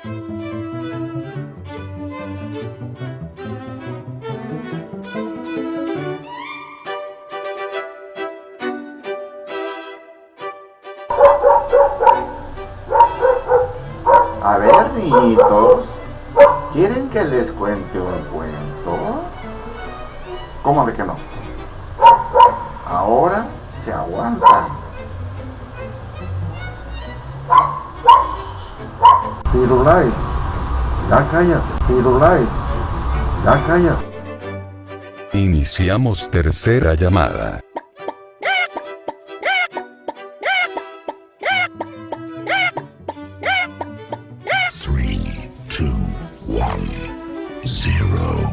A ver, niñitos, ¿quieren que les cuente un cuento? ¿Cómo de que ya cállate. Iniciamos tercera llamada. Three, two, one, zero.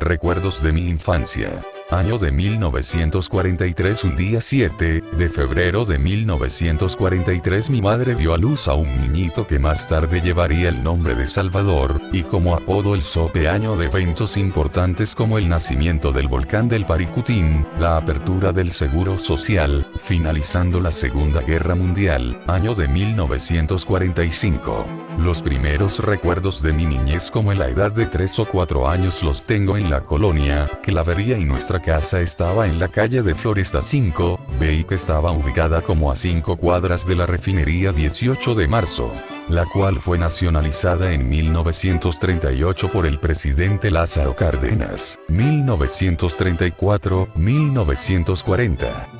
Recuerdos de mi infancia. Año de 1943 un día 7 de febrero de 1943 mi madre dio a luz a un niñito que más tarde llevaría el nombre de Salvador, y como apodo el sope año de eventos importantes como el nacimiento del volcán del Paricutín, la apertura del Seguro Social, finalizando la Segunda Guerra Mundial, año de 1945. Los primeros recuerdos de mi niñez como en la edad de 3 o 4 años los tengo en la colonia, Clavería y nuestra casa estaba en la calle de Floresta 5, B que estaba ubicada como a 5 cuadras de la refinería 18 de marzo, la cual fue nacionalizada en 1938 por el presidente Lázaro Cárdenas, 1934-1940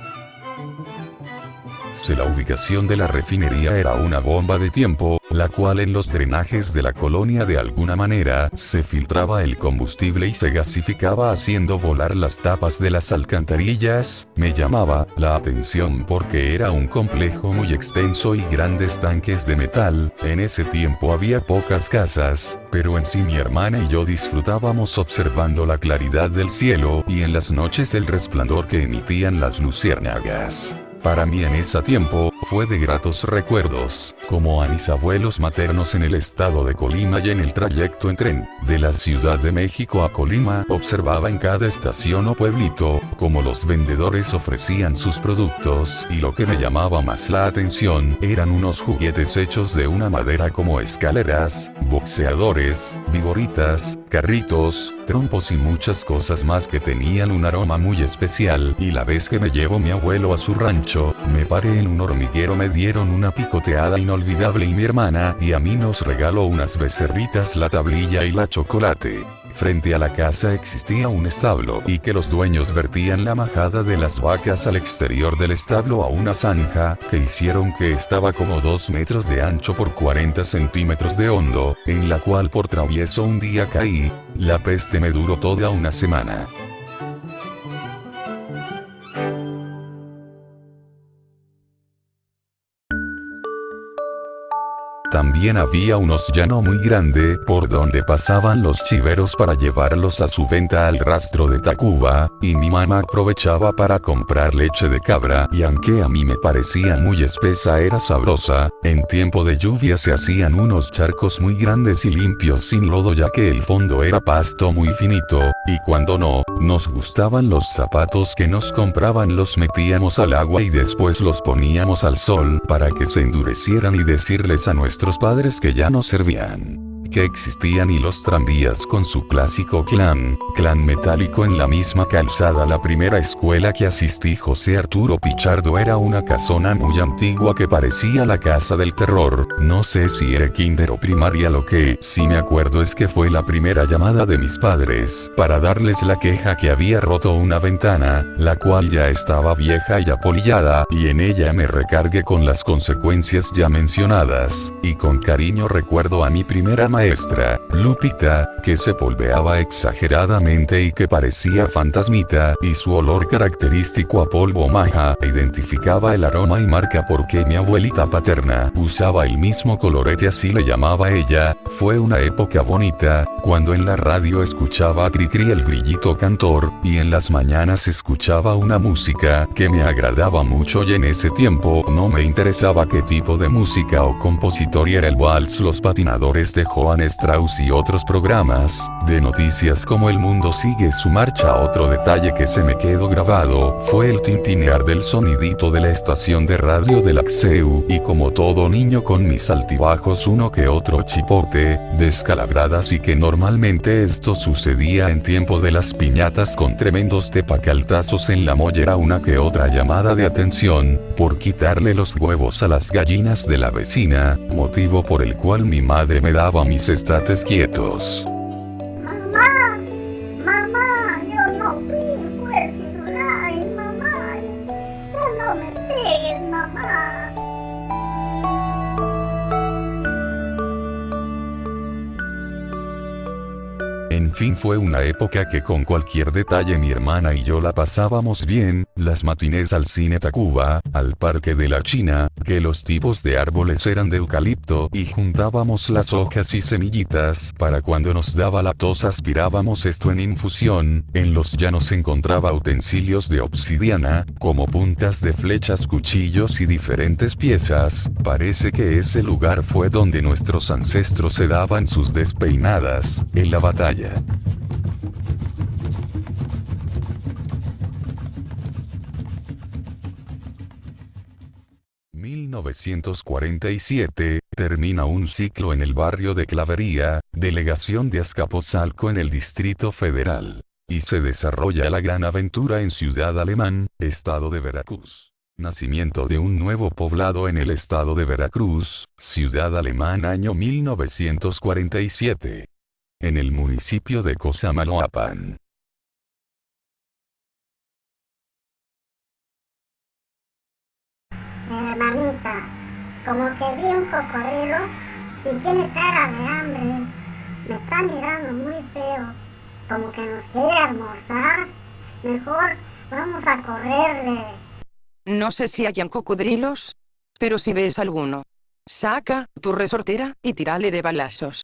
se la ubicación de la refinería era una bomba de tiempo, la cual en los drenajes de la colonia de alguna manera se filtraba el combustible y se gasificaba haciendo volar las tapas de las alcantarillas, me llamaba la atención porque era un complejo muy extenso y grandes tanques de metal, en ese tiempo había pocas casas, pero en sí mi hermana y yo disfrutábamos observando la claridad del cielo y en las noches el resplandor que emitían las luciérnagas. Para mí en ese tiempo, fue de gratos recuerdos, como a mis abuelos maternos en el estado de Colima y en el trayecto en tren, de la Ciudad de México a Colima, observaba en cada estación o pueblito, como los vendedores ofrecían sus productos, y lo que me llamaba más la atención, eran unos juguetes hechos de una madera como escaleras, boxeadores, vigoritas, carritos, trompos y muchas cosas más que tenían un aroma muy especial, y la vez que me llevo mi abuelo a su rancho, me paré en un hormiguero me dieron una picoteada inolvidable y mi hermana y a mí nos regaló unas becerritas la tablilla y la chocolate. Frente a la casa existía un establo y que los dueños vertían la majada de las vacas al exterior del establo a una zanja que hicieron que estaba como 2 metros de ancho por 40 centímetros de hondo, en la cual por travieso un día caí, la peste me duró toda una semana. También había unos llano muy grande por donde pasaban los chiveros para llevarlos a su venta al rastro de Tacuba, y mi mamá aprovechaba para comprar leche de cabra y aunque a mí me parecía muy espesa era sabrosa, en tiempo de lluvia se hacían unos charcos muy grandes y limpios sin lodo ya que el fondo era pasto muy finito, y cuando no, nos gustaban los zapatos que nos compraban los metíamos al agua y después los poníamos al sol para que se endurecieran y decirles a nuestros padres que ya no servían que existían y los tranvías con su clásico clan, clan metálico en la misma calzada. La primera escuela que asistí José Arturo Pichardo era una casona muy antigua que parecía la casa del terror, no sé si era kinder o primaria lo que sí me acuerdo es que fue la primera llamada de mis padres para darles la queja que había roto una ventana, la cual ya estaba vieja y apolillada, y en ella me recargué con las consecuencias ya mencionadas, y con cariño recuerdo a mi primera maestra, Lupita, que se polveaba exageradamente y que parecía fantasmita, y su olor característico a polvo maja identificaba el aroma y marca porque mi abuelita paterna usaba el mismo colorete así le llamaba ella, fue una época bonita, cuando en la radio escuchaba a Cricri el grillito cantor, y en las mañanas escuchaba una música que me agradaba mucho y en ese tiempo no me interesaba qué tipo de música o compositor era el vals Los patinadores de Joan Joan Strauss y otros programas, de noticias como El Mundo sigue su marcha. Otro detalle que se me quedó grabado, fue el tintinear del sonidito de la estación de radio del Axeu, y como todo niño con mis altibajos uno que otro chipote, descalabradas y que normalmente esto sucedía en tiempo de las piñatas con tremendos tepacaltazos en la mollera una que otra llamada de atención, por quitarle los huevos a las gallinas de la vecina, motivo por el cual mi madre me daba mis estates quietos. Fue una época que con cualquier detalle mi hermana y yo la pasábamos bien, las matinés al cine Tacuba, al parque de la China, que los tipos de árboles eran de eucalipto y juntábamos las hojas y semillitas para cuando nos daba la tos aspirábamos esto en infusión, en los llanos encontraba utensilios de obsidiana, como puntas de flechas cuchillos y diferentes piezas, parece que ese lugar fue donde nuestros ancestros se daban sus despeinadas, en la batalla. 1947, termina un ciclo en el barrio de Clavería, delegación de Azcapotzalco en el Distrito Federal. Y se desarrolla la gran aventura en Ciudad Alemán, estado de Veracruz. Nacimiento de un nuevo poblado en el estado de Veracruz, Ciudad Alemán año 1947 en el municipio de Cosamaloapan. Hermanita, como que vi un cocodrilo y tiene cara de hambre. Me está mirando muy feo, como que nos quiere almorzar. Mejor vamos a correrle. No sé si hayan cocodrilos, pero si ves alguno, saca tu resortera y tírale de balazos.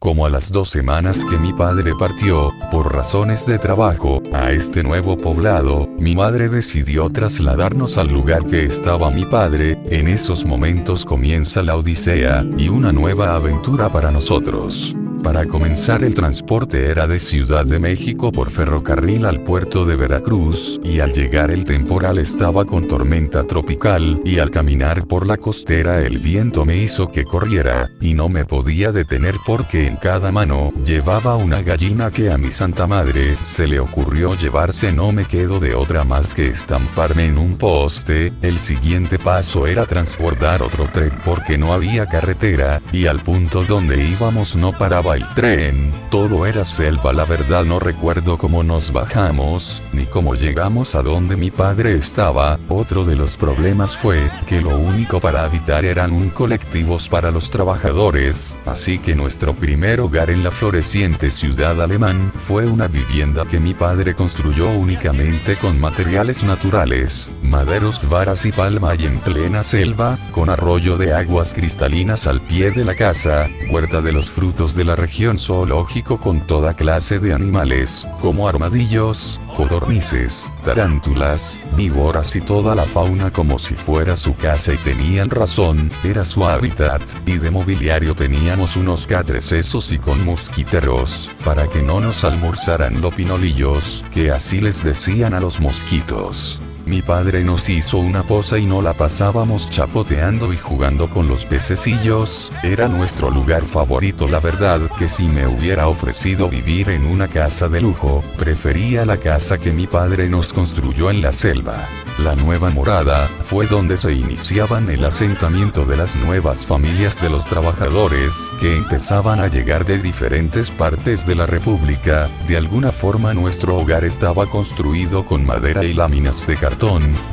Como a las dos semanas que mi padre partió, por razones de trabajo, a este nuevo poblado, mi madre decidió trasladarnos al lugar que estaba mi padre, en esos momentos comienza la odisea, y una nueva aventura para nosotros. Para comenzar el transporte era de Ciudad de México por ferrocarril al puerto de Veracruz, y al llegar el temporal estaba con tormenta tropical, y al caminar por la costera el viento me hizo que corriera, y no me podía detener porque en cada mano llevaba una gallina que a mi santa madre se le ocurrió llevarse. No me quedo de otra más que estamparme en un poste, el siguiente paso era transbordar otro tren porque no había carretera, y al punto donde íbamos no paraba el tren, todo era selva la verdad no recuerdo cómo nos bajamos, ni cómo llegamos a donde mi padre estaba, otro de los problemas fue, que lo único para habitar eran un colectivos para los trabajadores, así que nuestro primer hogar en la floreciente ciudad alemán fue una vivienda que mi padre construyó únicamente con materiales naturales, maderos, varas y palma y en plena selva, con arroyo de aguas cristalinas al pie de la casa, huerta de los frutos de la región zoológico con toda clase de animales, como armadillos, codornices, tarántulas, víboras y toda la fauna como si fuera su casa y tenían razón, era su hábitat, y de mobiliario teníamos unos catresesos y con mosquiteros, para que no nos almorzaran los pinolillos, que así les decían a los mosquitos. Mi padre nos hizo una posa y no la pasábamos chapoteando y jugando con los pececillos, era nuestro lugar favorito la verdad que si me hubiera ofrecido vivir en una casa de lujo, prefería la casa que mi padre nos construyó en la selva. La nueva morada, fue donde se iniciaban el asentamiento de las nuevas familias de los trabajadores, que empezaban a llegar de diferentes partes de la república, de alguna forma nuestro hogar estaba construido con madera y láminas de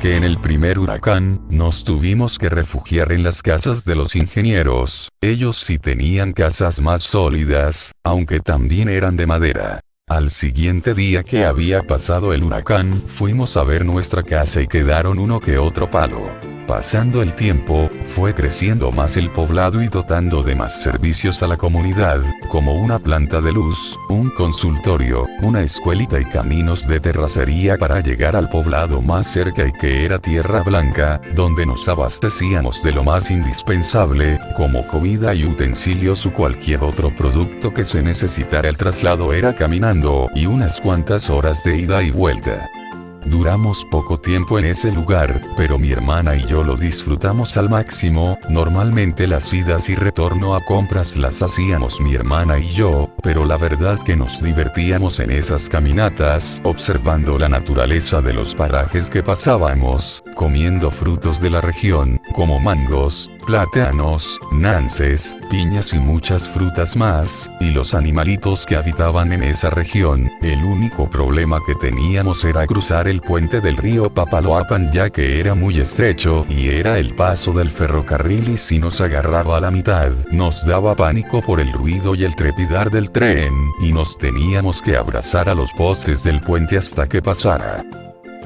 que en el primer huracán, nos tuvimos que refugiar en las casas de los ingenieros, ellos sí tenían casas más sólidas, aunque también eran de madera. Al siguiente día que había pasado el huracán, fuimos a ver nuestra casa y quedaron uno que otro palo. Pasando el tiempo, fue creciendo más el poblado y dotando de más servicios a la comunidad, como una planta de luz, un consultorio, una escuelita y caminos de terracería para llegar al poblado más cerca y que era Tierra Blanca, donde nos abastecíamos de lo más indispensable, como comida y utensilios o cualquier otro producto que se necesitara. El traslado era caminando, y unas cuantas horas de ida y vuelta. Duramos poco tiempo en ese lugar, pero mi hermana y yo lo disfrutamos al máximo, normalmente las idas y retorno a compras las hacíamos mi hermana y yo, pero la verdad que nos divertíamos en esas caminatas, observando la naturaleza de los parajes que pasábamos, comiendo frutos de la región, como mangos, plátanos, nances, piñas y muchas frutas más, y los animalitos que habitaban en esa región, el único problema que teníamos era cruzar el puente del río Papaloapan ya que era muy estrecho y era el paso del ferrocarril y si nos agarraba a la mitad, nos daba pánico por el ruido y el trepidar del tren, y nos teníamos que abrazar a los postes del puente hasta que pasara.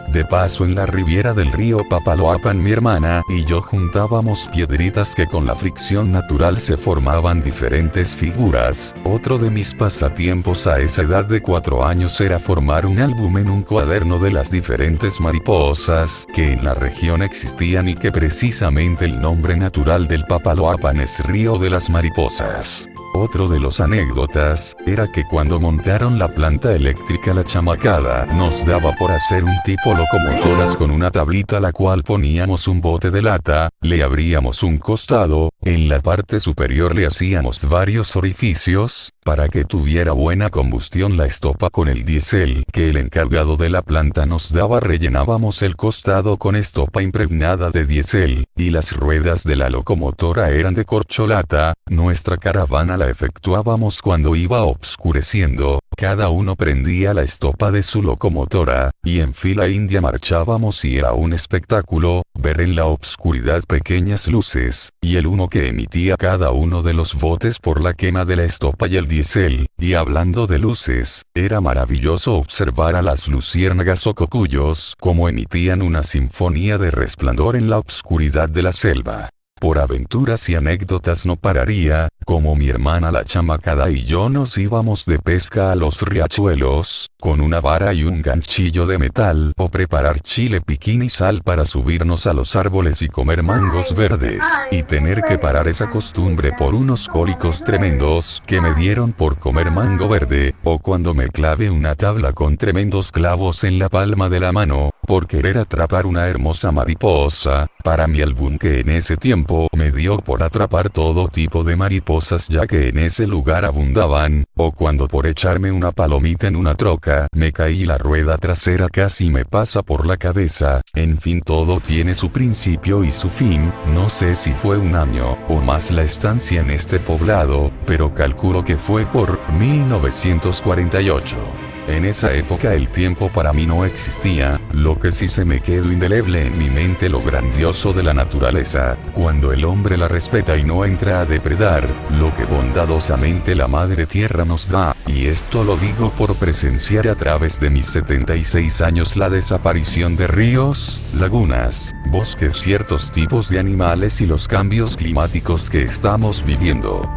De paso en la riviera del río Papaloapan mi hermana y yo juntábamos piedritas que con la fricción natural se formaban diferentes figuras. Otro de mis pasatiempos a esa edad de 4 años era formar un álbum en un cuaderno de las diferentes mariposas que en la región existían y que precisamente el nombre natural del Papaloapan es Río de las Mariposas. Otro de los anécdotas, era que cuando montaron la planta eléctrica la chamacada, nos daba por hacer un tipo locomotoras con una tablita la cual poníamos un bote de lata, le abríamos un costado, en la parte superior le hacíamos varios orificios, para que tuviera buena combustión la estopa con el diésel que el encargado de la planta nos daba rellenábamos el costado con estopa impregnada de diésel, y las ruedas de la locomotora eran de corcholata, nuestra caravana efectuábamos cuando iba obscureciendo, cada uno prendía la estopa de su locomotora, y en fila india marchábamos y era un espectáculo, ver en la obscuridad pequeñas luces, y el humo que emitía cada uno de los botes por la quema de la estopa y el diésel, y hablando de luces, era maravilloso observar a las luciérnagas o cocuyos como emitían una sinfonía de resplandor en la obscuridad de la selva. Por aventuras y anécdotas no pararía, como mi hermana la chamacada y yo nos íbamos de pesca a los riachuelos, con una vara y un ganchillo de metal, o preparar chile piquín y sal para subirnos a los árboles y comer mangos verdes, y tener que parar esa costumbre por unos cólicos tremendos que me dieron por comer mango verde, o cuando me clave una tabla con tremendos clavos en la palma de la mano, por querer atrapar una hermosa mariposa, para mi álbum que en ese tiempo me dio por atrapar todo tipo de mariposas ya que en ese lugar abundaban, o cuando por echarme una palomita en una troca, me caí la rueda trasera casi me pasa por la cabeza, en fin todo tiene su principio y su fin, no sé si fue un año o más la estancia en este poblado, pero calculo que fue por 1948. En esa época el tiempo para mí no existía, lo que sí se me quedó indeleble en mi mente lo grandioso de la naturaleza, cuando el hombre la respeta y no entra a depredar, lo que bondadosamente la madre tierra nos da, y esto lo digo por presenciar a través de mis 76 años la desaparición de ríos, lagunas, bosques, ciertos tipos de animales y los cambios climáticos que estamos viviendo.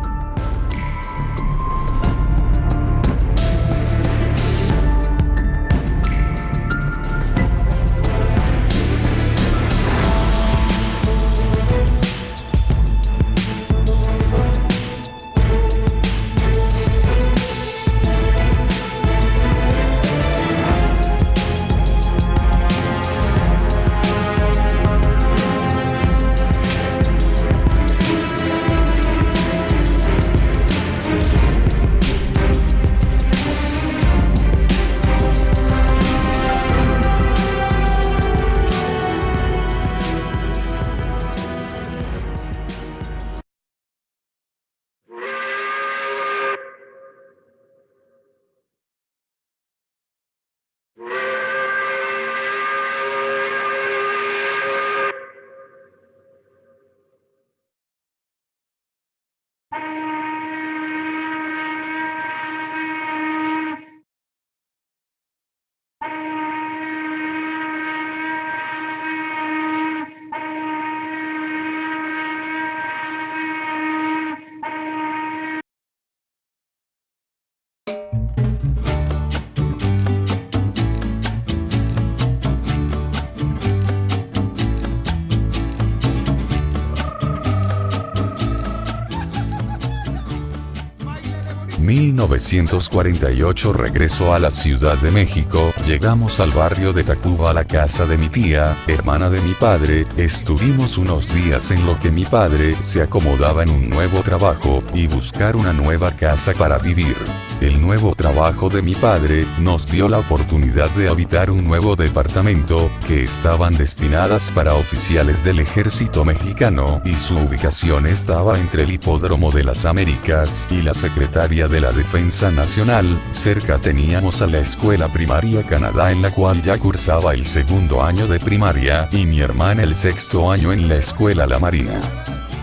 1948 regreso a la Ciudad de México, llegamos al barrio de Tacuba a la casa de mi tía, hermana de mi padre, estuvimos unos días en lo que mi padre se acomodaba en un nuevo trabajo, y buscar una nueva casa para vivir. El nuevo trabajo de mi padre nos dio la oportunidad de habitar un nuevo departamento, que estaban destinadas para oficiales del ejército mexicano, y su ubicación estaba entre el hipódromo de las Américas y la secretaria de la Defensa Nacional, cerca teníamos a la escuela primaria Canadá en la cual ya cursaba el segundo año de primaria, y mi hermana el sexto año en la escuela La Marina.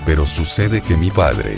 Pero sucede que mi padre,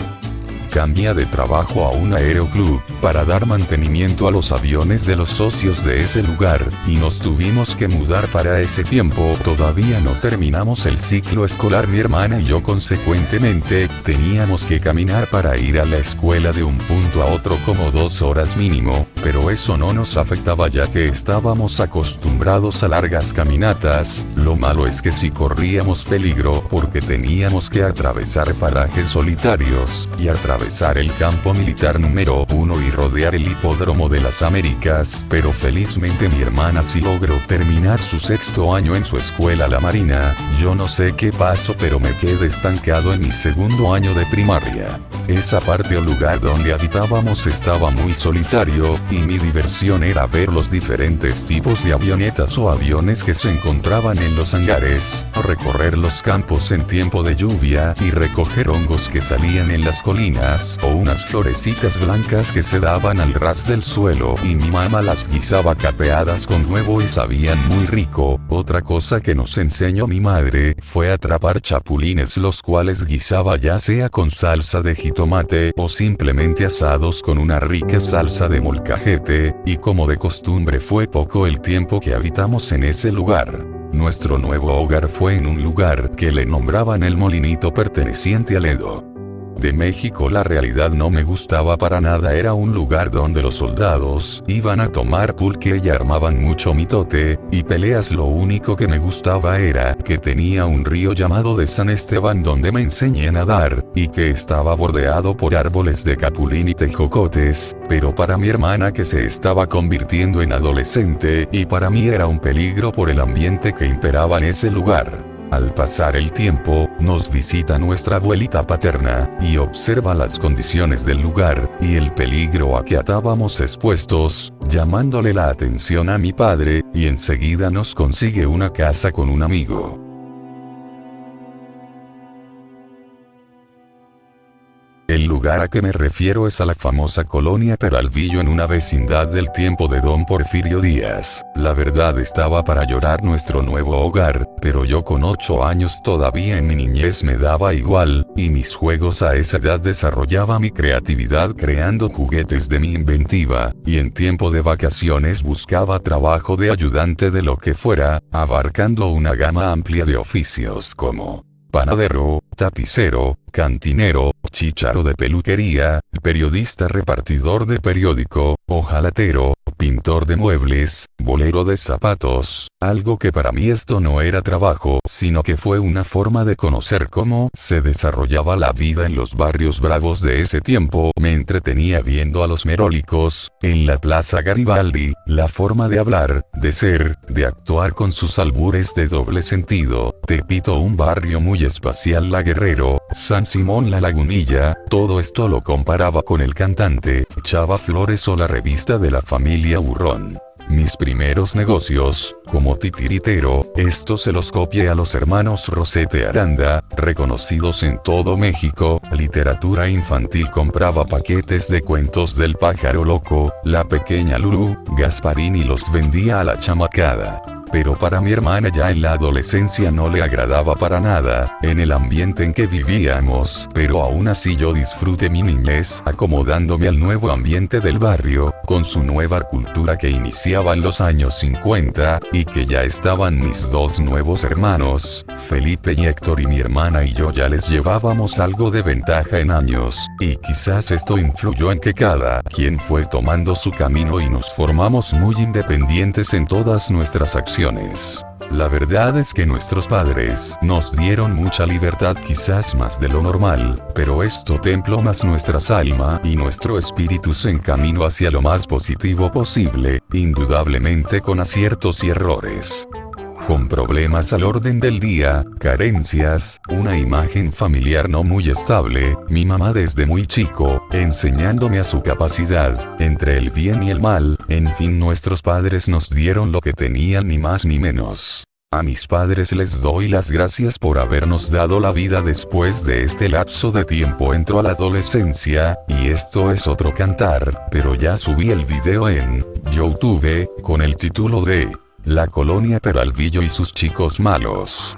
cambia de trabajo a un aeroclub, para dar mantenimiento a los aviones de los socios de ese lugar, y nos tuvimos que mudar para ese tiempo. Todavía no terminamos el ciclo escolar mi hermana y yo consecuentemente, teníamos que caminar para ir a la escuela de un punto a otro como dos horas mínimo, pero eso no nos afectaba ya que estábamos acostumbrados a largas caminatas, lo malo es que si corríamos peligro porque teníamos que atravesar parajes solitarios, y atravesar el campo militar número 1 y rodear el hipódromo de las Américas, pero felizmente mi hermana sí logró terminar su sexto año en su escuela la Marina, yo no sé qué pasó pero me quedé estancado en mi segundo año de primaria. Esa parte o lugar donde habitábamos estaba muy solitario, y mi diversión era ver los diferentes tipos de avionetas o aviones que se encontraban en los hangares, recorrer los campos en tiempo de lluvia y recoger hongos que salían en las colinas o unas florecitas blancas que se daban al ras del suelo y mi mamá las guisaba capeadas con huevo y sabían muy rico. Otra cosa que nos enseñó mi madre fue atrapar chapulines los cuales guisaba ya sea con salsa de jitomate o simplemente asados con una rica salsa de molcajete, y como de costumbre fue poco el tiempo que habitamos en ese lugar. Nuestro nuevo hogar fue en un lugar que le nombraban el molinito perteneciente al Edo de México la realidad no me gustaba para nada. Era un lugar donde los soldados iban a tomar pulque y armaban mucho mitote, y peleas. Lo único que me gustaba era que tenía un río llamado de San Esteban donde me enseñé a nadar, y que estaba bordeado por árboles de capulín y tejocotes, pero para mi hermana que se estaba convirtiendo en adolescente y para mí era un peligro por el ambiente que imperaba en ese lugar. Al pasar el tiempo, nos visita nuestra abuelita paterna, y observa las condiciones del lugar, y el peligro a que estábamos expuestos, llamándole la atención a mi padre, y enseguida nos consigue una casa con un amigo. El lugar a que me refiero es a la famosa colonia Peralvillo en una vecindad del tiempo de don Porfirio Díaz. La verdad estaba para llorar nuestro nuevo hogar, pero yo con 8 años todavía en mi niñez me daba igual, y mis juegos a esa edad desarrollaba mi creatividad creando juguetes de mi inventiva, y en tiempo de vacaciones buscaba trabajo de ayudante de lo que fuera, abarcando una gama amplia de oficios como panadero, tapicero, cantinero, chicharo de peluquería, periodista repartidor de periódico, ojalatero, pintor de muebles, bolero de zapatos, algo que para mí esto no era trabajo, sino que fue una forma de conocer cómo se desarrollaba la vida en los barrios bravos de ese tiempo. Me entretenía viendo a los merólicos, en la Plaza Garibaldi, la forma de hablar, de ser, de actuar con sus albures de doble sentido. Tepito un barrio muy espacial La Guerrero, San Simón La Lagunilla, todo esto lo comparaba con el cantante, Chava Flores o la revista de la familia Burrón. Mis primeros negocios, como titiritero, esto se los copié a los hermanos Rosete Aranda, reconocidos en todo México, literatura infantil compraba paquetes de cuentos del pájaro loco, la pequeña Lulu, Gasparín y los vendía a la chamacada pero para mi hermana ya en la adolescencia no le agradaba para nada, en el ambiente en que vivíamos, pero aún así yo disfruté mi niñez acomodándome al nuevo ambiente del barrio, con su nueva cultura que iniciaba en los años 50, y que ya estaban mis dos nuevos hermanos, Felipe y Héctor y mi hermana y yo ya les llevábamos algo de ventaja en años, y quizás esto influyó en que cada quien fue tomando su camino y nos formamos muy independientes en todas nuestras acciones. La verdad es que nuestros padres nos dieron mucha libertad quizás más de lo normal, pero esto templó más nuestras alma y nuestro espíritu se encaminó hacia lo más positivo posible, indudablemente con aciertos y errores con problemas al orden del día, carencias, una imagen familiar no muy estable, mi mamá desde muy chico, enseñándome a su capacidad, entre el bien y el mal, en fin nuestros padres nos dieron lo que tenían ni más ni menos. A mis padres les doy las gracias por habernos dado la vida después de este lapso de tiempo entro a la adolescencia, y esto es otro cantar, pero ya subí el video en YouTube, con el título de la colonia Peralvillo y sus chicos malos.